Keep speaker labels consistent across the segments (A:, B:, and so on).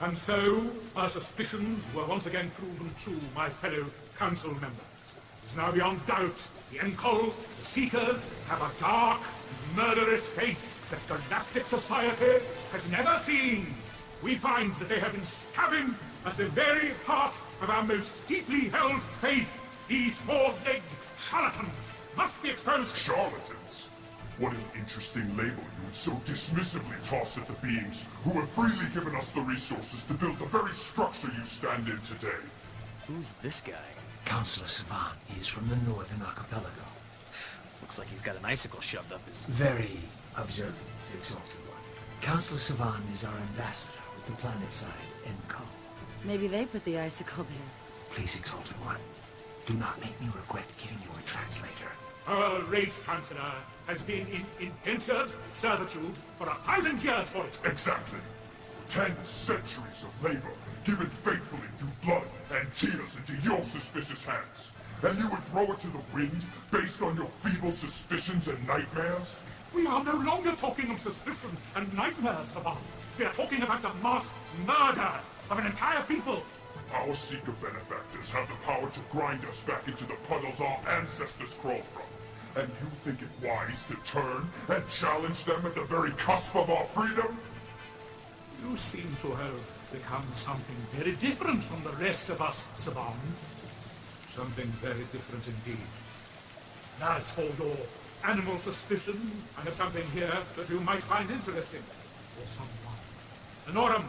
A: And so, our suspicions were once again proven true, my fellow council members. It's now beyond doubt the Enkol, the Seekers, have a dark, murderous face that galactic society has never seen. We find that they have been stabbing at the very heart of our most deeply held faith. These four-legged charlatans must be exposed.
B: Charlatans? What an interesting label you would so dismissively toss at the beings who have freely given us the resources to build the very structure you stand in today.
C: Who's this guy?
D: Counselor Savan. He is from the Northern Archipelago.
C: Looks like he's got an icicle shoved up his...
D: Very observant, the Exalted One. Counselor Savan is our ambassador with the planet side, Enkol.
E: Maybe they put the icicle there.
D: Please, Exalted One, do not make me regret giving you a translator.
A: Our race, Chancellor, has been in indentured servitude for a thousand years for it.
B: Exactly. Ten centuries of labor, given faithfully through blood and tears into your suspicious hands. And you would throw it to the wind based on your feeble suspicions and nightmares?
A: We are no longer talking of suspicion and nightmares, Saban. We are talking about the mass murder of an entire people.
B: Our Seeker benefactors have the power to grind us back into the puddles our ancestors crawled from. And you think it wise to turn and challenge them at the very cusp of our freedom?
A: You seem to have become something very different from the rest of us, Saban. Something very different indeed. As for your animal suspicions, I have something here that you might find interesting. Or someone. Anorum,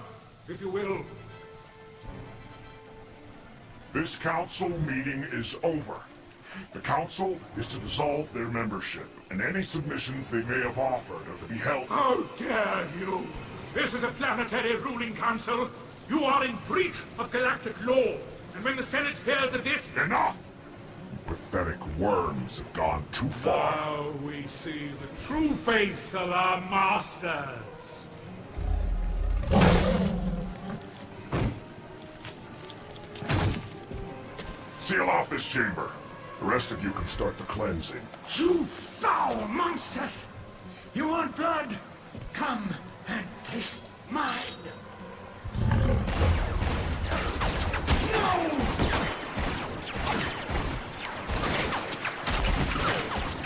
A: if you will.
B: This council meeting is over. The council is to dissolve their membership, and any submissions they may have offered are to be held...
A: How dare you! This is a planetary ruling council. You are in breach of galactic law. And when the Senate hears of this...
B: Enough! You pathetic worms have gone too far.
A: Now we see the true face of our masters.
B: Seal off this chamber. The rest of you can start the cleansing.
F: You foul monsters! You want blood? Come and taste mine! No!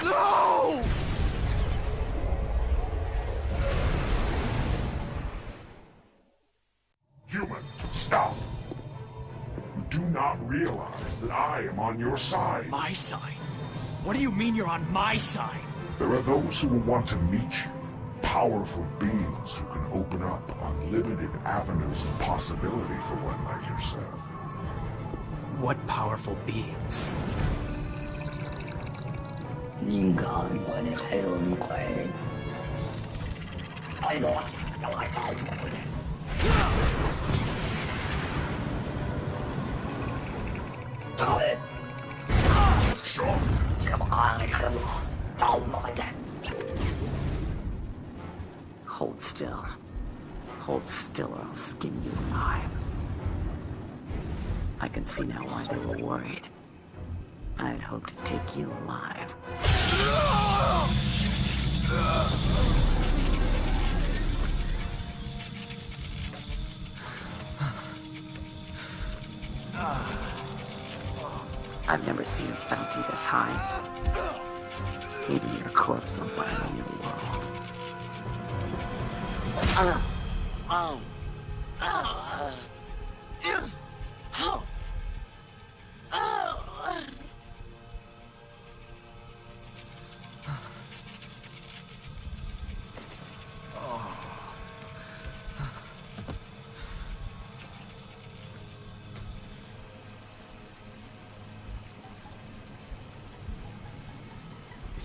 C: No!
B: not realize that I am on your side.
C: My side? What do you mean you're on my side?
B: There are those who will want to meet you. Powerful beings who can open up unlimited avenues of possibility for one like yourself.
C: What powerful beings?
G: 应该我的还有你快，哎呦，让我找我的。 Hold still. Hold still or I'll skin you alive. I can see now why they were worried. I'd hoped to take you alive. I've never seen a bounty this high. Maybe your corpse will find a new world. Oh. oh. oh.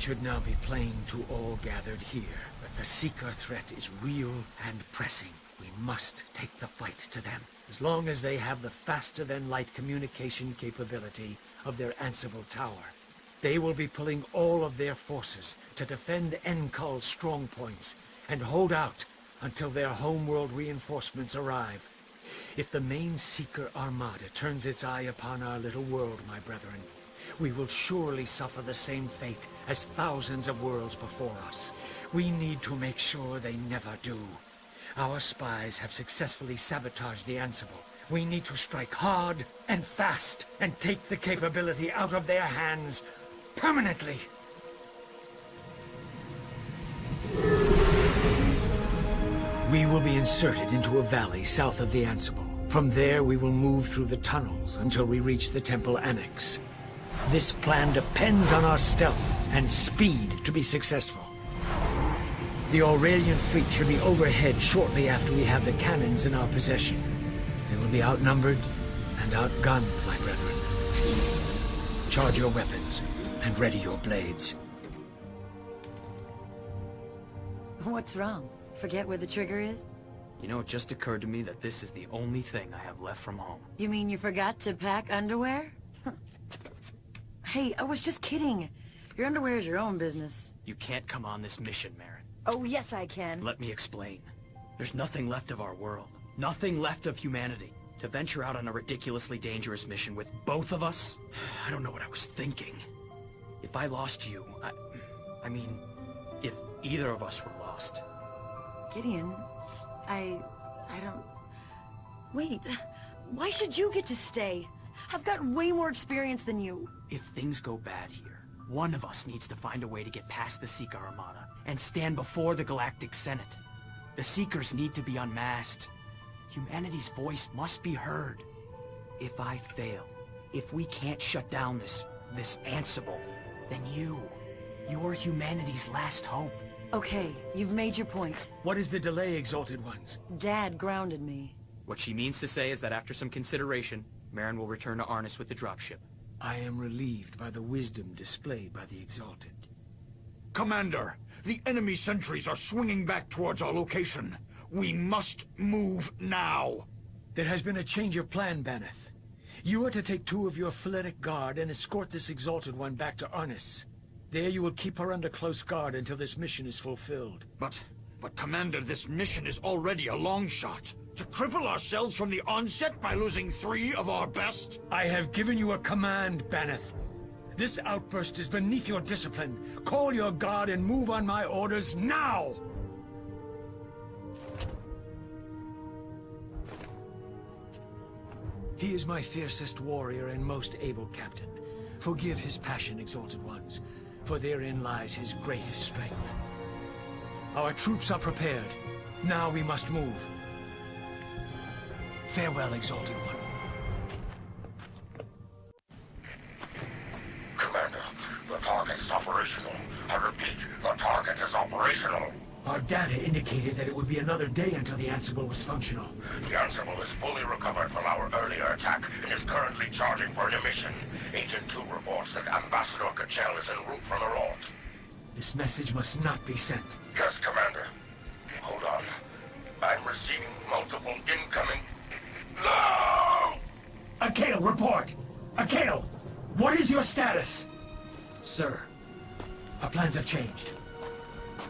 D: It should now be plain to all gathered here that the Seeker threat is real and pressing. We must take the fight to them. As long as they have the faster-than-light communication capability of their Ansible Tower, they will be pulling all of their forces to defend Enkol's strong points and hold out until their homeworld reinforcements arrive. If the main Seeker Armada turns its eye upon our little world, my brethren, we will surely suffer the same fate as thousands of worlds before us. We need to make sure they never do. Our spies have successfully sabotaged the Ansible. We need to strike hard and fast and take the capability out of their hands permanently. We will be inserted into a valley south of the Ansible. From there, we will move through the tunnels until we reach the Temple Annex. This plan depends on our stealth and speed to be successful. The Aurelian fleet should be overhead shortly after we have the cannons in our possession. They will be outnumbered and outgunned, my brethren. Charge your weapons and ready your blades.
E: What's wrong? Forget where the trigger is?
C: You know, it just occurred to me that this is the only thing I have left from home.
E: You mean you forgot to pack underwear? Hey, I was just kidding. Your underwear is your own business.
C: You can't come on this mission, Marin.
E: Oh, yes I can.
C: Let me explain. There's nothing left of our world. Nothing left of humanity. To venture out on a ridiculously dangerous mission with both of us? I don't know what I was thinking. If I lost you, I... I mean, if either of us were lost,
E: Gideon, I... I don't... Wait, why should you get to stay? I've got way more experience than you.
C: If things go bad here, one of us needs to find a way to get past the Seeker Armada and stand before the Galactic Senate. The Seekers need to be unmasked. Humanity's voice must be heard. If I fail, if we can't shut down this... this Ansible, then you, you're humanity's last hope.
E: Okay, you've made your point.
D: What is the delay, Exalted Ones?
E: Dad grounded me.
C: What she means to say is that after some consideration, Marin will return to Arnis with the dropship.
D: I am relieved by the wisdom displayed by the Exalted.
F: Commander, the enemy sentries are swinging back towards our location. We must move now.
D: There has been a change of plan, Baneth. You are to take two of your Phletic Guard and escort this Exalted One back to Arnis. There you will keep her under close guard until this mission is fulfilled.
F: But, but Commander, this mission is already a long shot. To cripple ourselves from the onset by losing three of our best?
D: I have given you a command, Baneth. This outburst is beneath your discipline. Call your guard and move on my orders now! He is my fiercest warrior and most able captain. Forgive his passion, Exalted Ones, for therein lies his greatest strength. Our troops are prepared. Now we must move. Farewell, Exalted One.
H: Commander, the target is operational. I repeat, the target is operational.
D: Our data indicated that it would be another day until the Ansible was functional.
H: The Ansible is fully recovered from our earlier attack and is currently charging for an emission. Agent 2 reports that Ambassador Kachel is en route from the Rort.
D: This message must not be sent.
H: Yes, Commander. Hold on. I'm receiving multiple incoming... No!
D: Akale, report! Akale, what is your status?
C: Sir,
D: Our plans have changed.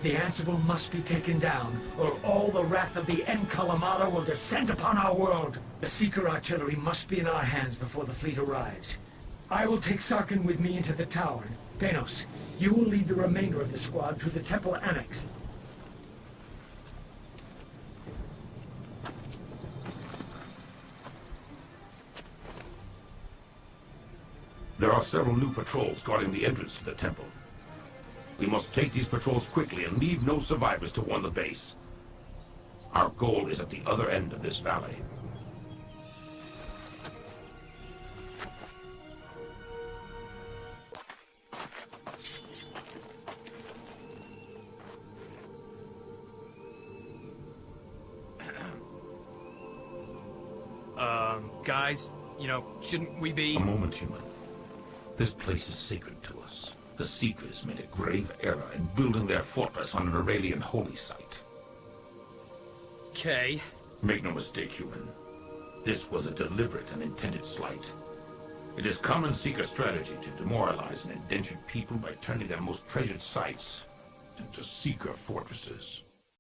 D: The Ansible must be taken down, or all the wrath of the Enkol Armada will descend upon our world. The Seeker artillery must be in our hands before the fleet arrives. I will take Sarkin with me into the tower. Danos, you will lead the remainder of the squad through the Temple Annex.
I: There are several new patrols guarding the entrance to the temple. We must take these patrols quickly and leave no survivors to warn the base. Our goal is at the other end of this valley.
C: Guys, you know, shouldn't we be...
I: A moment, human. This place is sacred to us. The Seekers made a grave error in building their fortress on an Aurelian holy site.
C: Okay.
I: Make no mistake, human. This was a deliberate and intended slight. It is common Seeker strategy to demoralize an indentured people by turning their most treasured sites into Seeker fortresses.